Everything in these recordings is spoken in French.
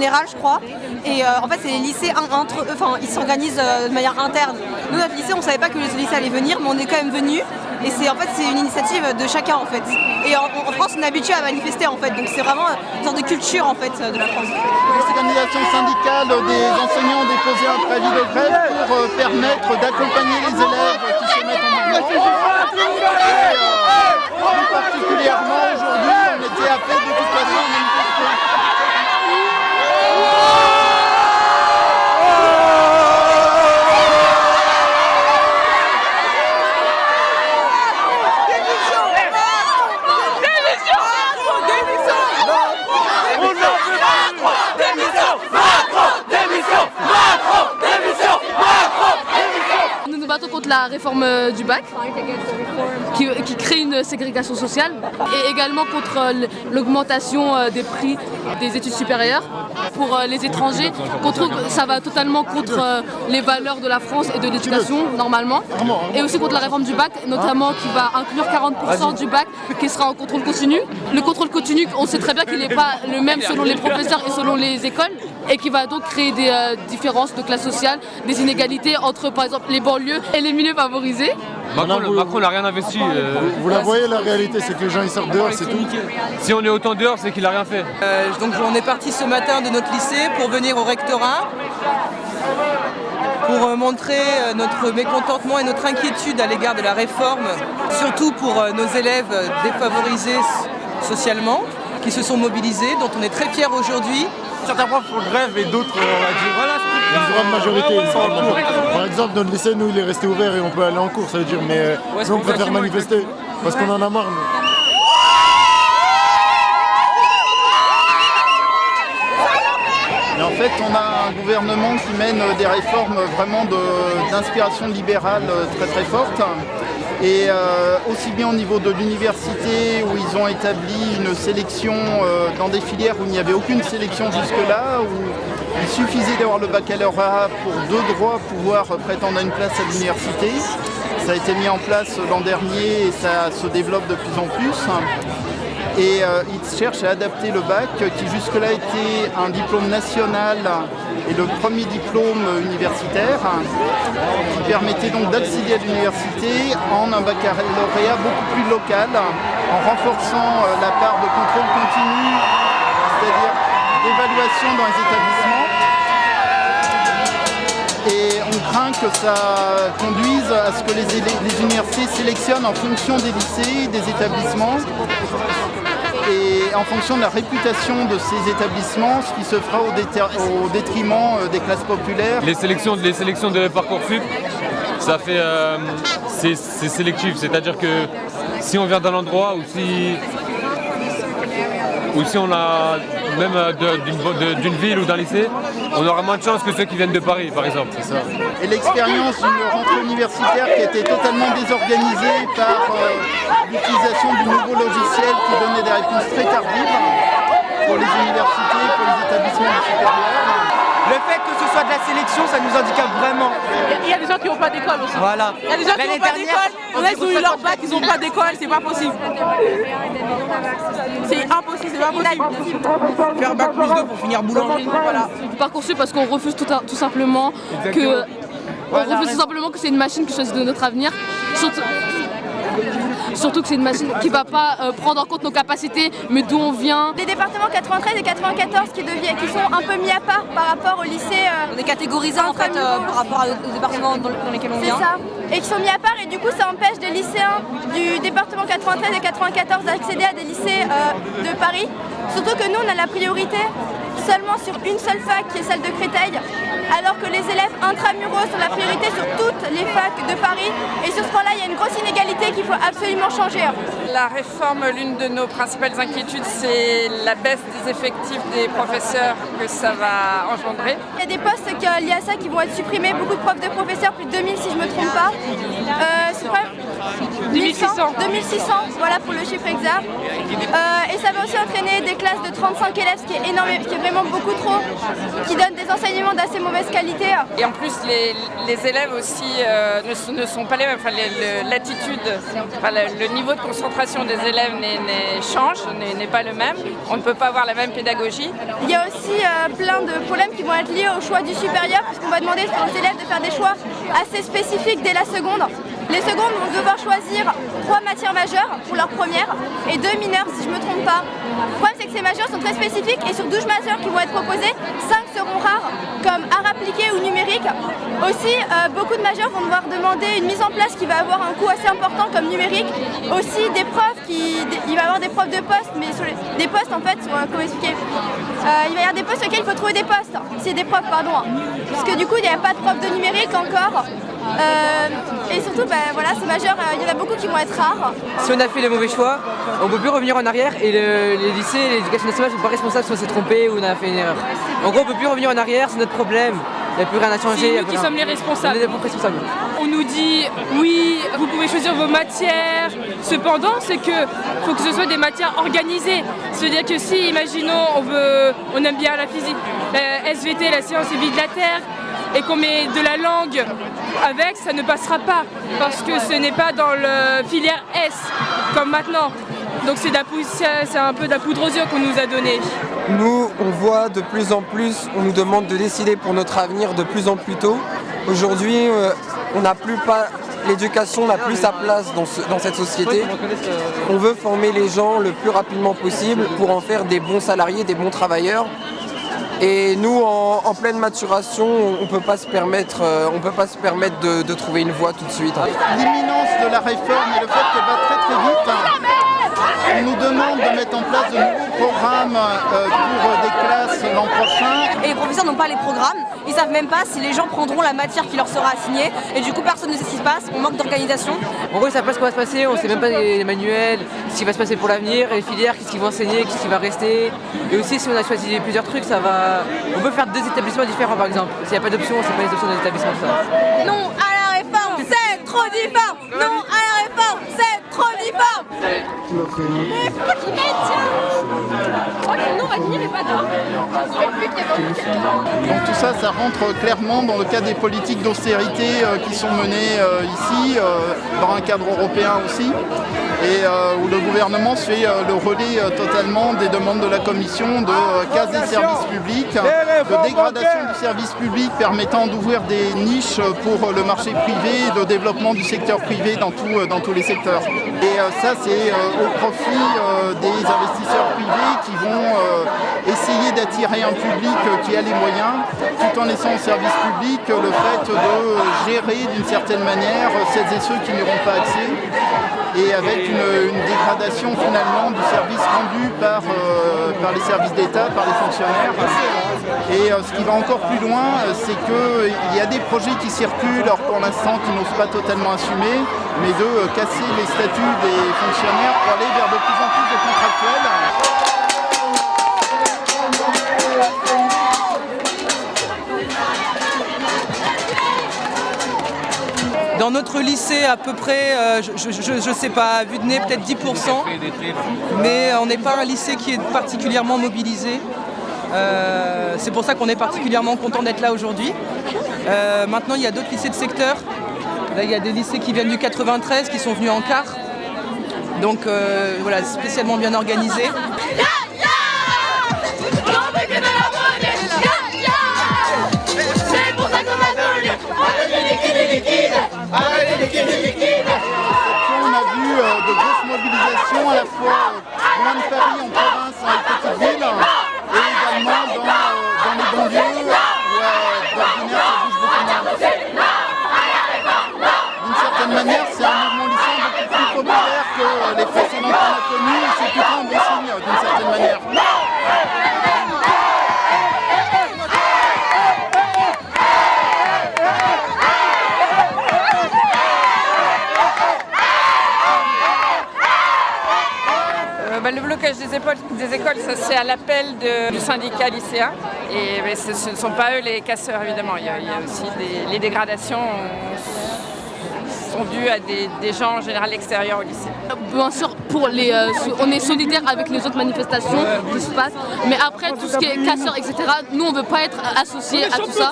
général, je crois. Et en fait, c'est les lycées entre eux, enfin, ils s'organisent de manière interne. Nous, notre lycée, on savait pas que les lycées allaient venir, mais on est quand même venus. Et c'est en fait c'est une initiative de chacun en fait. Et en, France on est habitué à manifester en fait, donc c'est vraiment une sorte de culture en fait de la France. Les organisations syndicales des enseignants ont déposé un préavis de grève pour euh, permettre d'accompagner les élèves qui se mettent en mouvement. plus particulièrement aujourd'hui on était appelés de toute façon à manifester. La réforme euh, du bac, qui, crée une ségrégation sociale, et également contre euh, l'augmentation euh, des prix des études supérieures pour les étrangers, ça va totalement contre les valeurs de la France et de l'éducation, normalement, et aussi contre la réforme du bac, notamment qui va inclure 40% du bac qui sera en contrôle continu. Le contrôle continu, on sait très bien qu'il n'est pas le même selon les professeurs et selon les écoles, et qui va donc créer des différences de classe sociale, des inégalités entre par exemple les banlieues et les milieux favorisés. Macron, n'a rien investi. Euh. Vous, la voyez la réalité, c'est que les gens ils sortent dehors, c'est tout. Si on est autant dehors, c'est qu'il n'a rien fait. Euh, donc on est parti ce matin de notre lycée pour venir au rectorat pour euh, montrer notre mécontentement et notre inquiétude à l'égard de la réforme, surtout pour nos élèves défavorisés socialement, qui se sont mobilisés, dont on est très fiers aujourd'hui. Certains profs font grève et d'autres, on va dire, voilà, une grande majorité, Par exemple, notre lycée, nous, il est resté ouvert et on peut aller en cours, ça veut dire, mais euh, nous, on préfère manifester parce qu'on en a marre, Et en fait, on a un gouvernement qui mène des réformes vraiment d'inspiration libérale euh, très très forte. Et euh, aussi bien au niveau de l'université où ils ont établi une sélection dans des filières où il n'y avait aucune sélection jusque-là, où il suffisait d'avoir le baccalauréat pour deux droits pouvoir prétendre à une place à l'université. Ça a été mis en place l'an dernier et ça se développe de plus en plus. Et euh, ils cherchent à adapter le bac qui jusque-là était un diplôme national et le premier diplôme universitaire qui permettait donc d'accéder à l'université en un baccalauréat beaucoup plus local en renforçant euh, la part de contrôle continu, c'est-à-dire d'évaluation dans les établissements. Et on craint que ça conduise à ce que les, les universités sélectionnent en fonction des lycées, des établissements en fonction de la réputation de ces établissements, ce qui se fera au, détriment euh, des classes populaires. Les sélections, les sélections de Parcoursup, ça fait, euh, c'est sélectif, c'est-à-dire que si on vient d'un endroit ou si ou si on a même euh, d'une ville ou d'un lycée, on aura moins de chance que ceux qui viennent de Paris, par exemple. Et l'expérience d'une rentrée universitaire qui était totalement désorganisée par euh, l'utilisation du nouveau logiciel qui donnait des réponses très tardives pour les universités, pour les établissements supérieurs. Le fait que ce soit de la sélection, ça nous handicape vraiment. Il y a des gens qui n'ont pas d'école aussi. Voilà. Il y a des gens qui n'ont pas d'école. On a ils ont eu leur bac, ils n'ont pas d'école, c'est pas possible. C'est impossible, c'est pas possible. Faire bac plus 2 pour finir boulangerie. Voilà. Parcoursup parce qu'on refuse tout, tout simplement que. On refuse tout simplement que c'est une machine qui choisit de notre avenir. Surtout, Surtout que c'est une machine qui ne va pas euh, prendre en compte nos capacités, mais d'où on vient. Les départements 93 et 94 qui, deviennent, qui sont un peu mis à part par rapport au lycée. Euh, on est catégorisés en fait euh, par rapport aux départements dans, lesquels on vient. C'est ça. Et qui sont mis à part et du coup ça empêche des lycéens du département 93 et 94 d'accéder à des lycées de Paris. Surtout que nous on a la priorité seulement sur une seule fac qui est celle de Créteil, alors que les élèves intramuraux sont la priorité sur toutes les facs de Paris. Et sur ce point-là, il y a une grosse inégalité qu'il faut absolument changer. La réforme, l'une de nos principales inquiétudes, c'est la baisse des effectifs des professeurs que ça va engendrer. Il y a des postes liés à ça qui vont être supprimés, beaucoup de profs de professeurs, plus de 2000 si je ne me trompe pas. Euh, 2600. 2600, voilà pour le chiffre exact. Euh, et ça va aussi entraîner des classes de 35 élèves, ce qui est énorme, qui est vraiment beaucoup trop, qui donnent des enseignements d'assez mauvaise qualité. Et en plus, les, élèves aussi euh, ne, sont pas les mêmes. Enfin, l'attitude, le, niveau de concentration des élèves change, n'est pas le même. On ne peut pas avoir la même pédagogie. Il y a aussi euh, plein de problèmes qui vont être liés au choix du supérieur, puisqu'on va demander aux élèves de faire des choix assez spécifiques dès la seconde. Les secondes vont devoir choisir trois matières majeures pour leur première et deux mineures si je ne me trompe pas. Le problème c'est que ces majeures sont très spécifiques et sur 12 majeures qui vont être proposées, 5 seront rares comme art appliqué ou numérique. Aussi, euh, beaucoup de majeurs vont devoir demander une mise en place qui va avoir un coût assez important comme numérique. Aussi des profs, qui, il va y avoir des profs de poste, mais sur des postes en fait, euh, comment expliquer euh, Il va y avoir des postes sur lesquels il faut trouver des postes, c'est des profs pardon. Parce que du coup il n'y a pas de profs de numérique encore. Et surtout, ben, voilà, ces majeurs, euh, il y en a beaucoup qui vont être rares. Si on a fait le mauvais choix, on ne peut plus revenir en arrière et les lycées, l'éducation nationale ne sont pas responsables si on s'est trompé ou on a fait une erreur. En gros, on ne peut plus revenir en arrière, c'est notre problème. Il n'y a plus rien à changer. C'est nous qui sommes les responsables. On est responsables. On nous dit, oui, vous pouvez choisir vos matières. Cependant, c'est que faut que ce soit des matières organisées. C'est-à-dire que si, imaginons, on, veut, on aime bien la physique, la SVT, la science et vie de la Terre, et qu'on met de la langue avec, ça ne passera pas parce que ce n'est pas dans le filière S comme maintenant. Donc c'est un peu de la poudre aux yeux qu'on nous a donné. Nous, on voit de plus en plus, on nous demande de décider pour notre avenir de plus en plus tôt. Aujourd'hui, euh, on n'a plus pas l'éducation n'a plus sa place dans, dans, cette société. On veut former les gens le plus rapidement possible pour en faire des bons salariés, des bons travailleurs et nous, en, pleine maturation, on ne peut pas se permettre, euh, on pas se permettre de, trouver une voie tout de suite. L'imminence de la réforme et le fait qu'elle va très très vite, on nous demande de mettre en place de nouveaux programmes euh, pour des classes l'an prochain. Et les professeurs n'ont pas les programmes, ils savent même pas si les gens prendront la matière qui leur sera assignée et du coup personne ne sait ce qui se passe, on manque d'organisation. En gros ils savent pas ce qui va se passer, on sait même pas les manuels, ce qui va se passer pour l'avenir, les filières, qu'est-ce qu'ils vont enseigner, qu'est-ce qui va rester. Et aussi si on a choisi plusieurs trucs, ça va. On peut faire deux établissements différents par exemple. S'il n'y a pas d'option, c'est pas les options des établissements ça. Non à la réforme, c'est trop difforme Non à la réforme, c'est trop Mais mettent Oh non, on va finir les pas donc tout ça, ça rentre clairement dans le cadre des politiques d'austérité euh, qui sont menées euh, ici, euh, dans un cadre européen aussi, et où le gouvernement fait le relais totalement des demandes de la Commission de casse des services publics, de dégradation du service public permettant d'ouvrir des niches pour le marché privé, de développement du secteur privé dans, tout, dans tous les secteurs. Et ça, c'est au profit des investisseurs privés qui vont essayer d'attirer un public qui a les moyens, tout en laissant au service public le fait de gérer d'une certaine manière celles et ceux qui n'auront pas accès et avec une, dégradation finalement du service rendu par, euh, par les services d'État, par les fonctionnaires. Et euh, ce qui va encore plus loin, c'est qu'il y a des projets qui circulent, alors pour l'instant qui n'osent pas totalement assumer, mais de euh, casser les statuts des fonctionnaires pour aller vers de plus en plus de contractuels. Dans notre lycée, à peu près, euh, je ne sais pas, vu de nez, peut-être 10%. Mais on n'est pas un lycée qui est particulièrement mobilisé. Euh, c'est pour ça qu'on est particulièrement content d'être là aujourd'hui. Euh, maintenant, il y a d'autres lycées de secteur. Il y a des lycées qui viennent du 93, qui sont venus en quart. Donc voilà, spécialement bien organisés. On a vu euh, de grosses mobilisations à la fois euh, connus, c'est plutôt un d'une certaine manière. Bah, le blocage des, écoles, ça c'est à l'appel du syndicat lycéen. Et ce, ne sont pas eux les casseurs évidemment. Il y a, aussi les dégradations. Sont à des, des gens en général extérieurs au lycée. Bien sûr, pour les, euh, on est solidaire avec les autres manifestations qui se passent, mais après tout ce qui est casseurs, etc., nous on veut pas être associés à tout ça.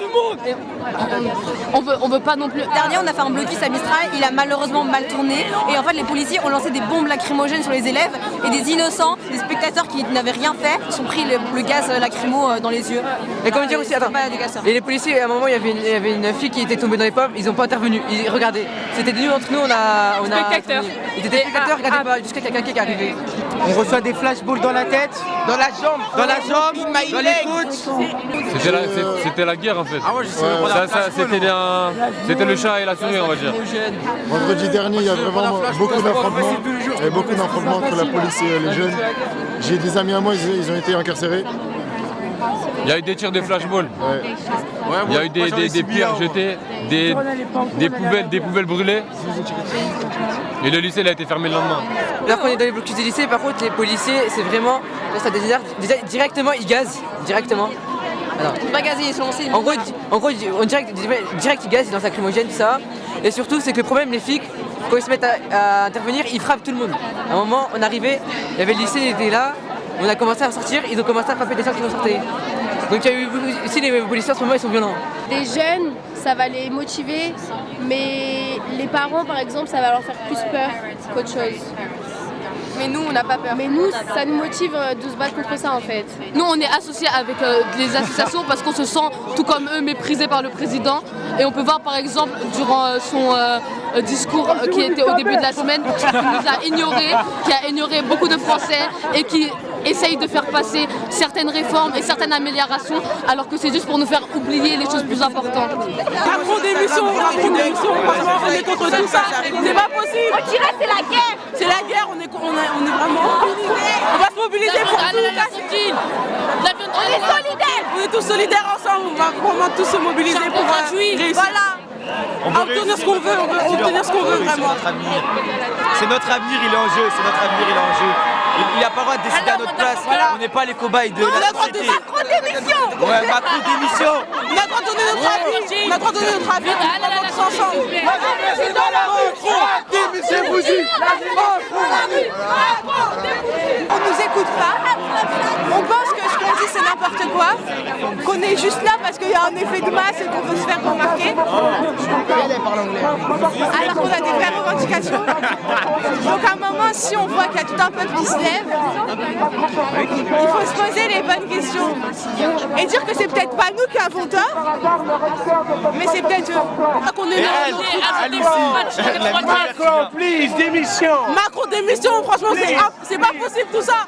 On veut, on veut pas non plus. Dernier, on a fait un blocus à Mistral, il a malheureusement mal tourné. Et en fait, les policiers ont lancé des bombes lacrymogènes sur les élèves et des innocents, des spectateurs qui n'avaient rien fait, sont pris le, le gaz lacrymo euh, dans les yeux. Et comment dire aussi, attends, Pas des casseurs. et les policiers, à un moment, il y avait une, il y avait une fille qui était tombée dans les pommes, ils n'ont pas intervenu. Ils, regardez, c'était nous entre nous, on a. On a Spectateurs. Ils étaient spectateurs, regardez pas, jusqu'à quelqu'un qui est arrivé. On reçoit des flashballs dans la tête, dans la jambe, dans la jambe, dans les côtes. C'était la, c'est- c'était la guerre en fait. Ah ouais, je sais c'était le chat et la souris, on va dire. Vendredi dernier, il y a vraiment beaucoup d'affrontements. Il y a beaucoup d'affrontements entre la police et les jeunes. J'ai des amis à moi, ils ont été incarcérés. Il y a eu des tirs de flashball. Ouais. Il y a eu des, des, des pierres jetées, des, des, poubelles, des poubelles brûlées. Et le lycée il a été fermé le lendemain. Là, quand on est dans les blocus des lycées, par contre, les policiers, c'est vraiment. ça désert- directement, ils gazent. Directement. Alors, Pas gazé, ils sont lancés. En gros, en gros, on direct, direct ils gazent, ils lancent lacrymogène, tout ça. Et surtout, c'est que le problème, les flics, quand ils se mettent à, à intervenir, ils frappent tout le monde. À un moment, on arrivait, il y avait le lycée, il était là, on a commencé à sortir, ils ont commencé à frapper des gens qui nous sortaient. Donc il y a eu aussi les policiers en ce moment, ils sont violents. Des jeunes, ça va les motiver, mais les parents, par exemple, ça va leur faire plus peur qu'autre chose. Mais nous, on n'a pas peur. Mais nous, ça nous motive euh, de se battre contre ça en fait. Nous, on est associés avec euh, les associations parce qu'on se sent, tout comme eux, méprisés par le président. Et on peut voir, par exemple, durant euh, son euh, discours euh, qui était au début de la semaine, qui nous a ignorés, qui a ignoré beaucoup de Français et qui essaye de faire passer certaines réformes et certaines améliorations, alors que c'est juste pour nous faire oublier les choses plus importantes. Macron démission, Macron démission, franchement on est contre tout ça, c'est pas possible. On dirait c'est la guerre. C'est la guerre, on est, on est, on est vraiment. On va se mobiliser pour tout. On est solidaires. On est tous solidaires ensemble, on va vraiment tous se mobiliser pour euh, réussir. Voilà À obtenir ce qu'on veut, on veut obtenir ce qu'on veut vraiment. C'est notre avenir. Il est en jeu. C'est notre avenir, il est en jeu. Il n'a pas le droit de décider à notre place. On n'est pas les cobayes de On a la le droit de société. Macron démission Ouais, Macron démission. On a le droit de donner notre avis, on a le droit de donner notre avis, on va tous ensemble. On nous écoute pas, on pense que ce qu'on dit c'est n'importe quoi, qu'on est juste là parce qu'il y a un effet de masse et qu'on veut se faire remarquer. Alors qu'on a des vraies revendications. Donc à un moment, si on voit qu'il y a tout un peuple qui se lève, il faut se poser les bonnes questions. Et dire que c'est peut-être pas nous qui avons tort, mais c'est peut-être eux. Qu'on est là. Macron, please, démission. Macron démission, franchement, c'est pas possible tout ça.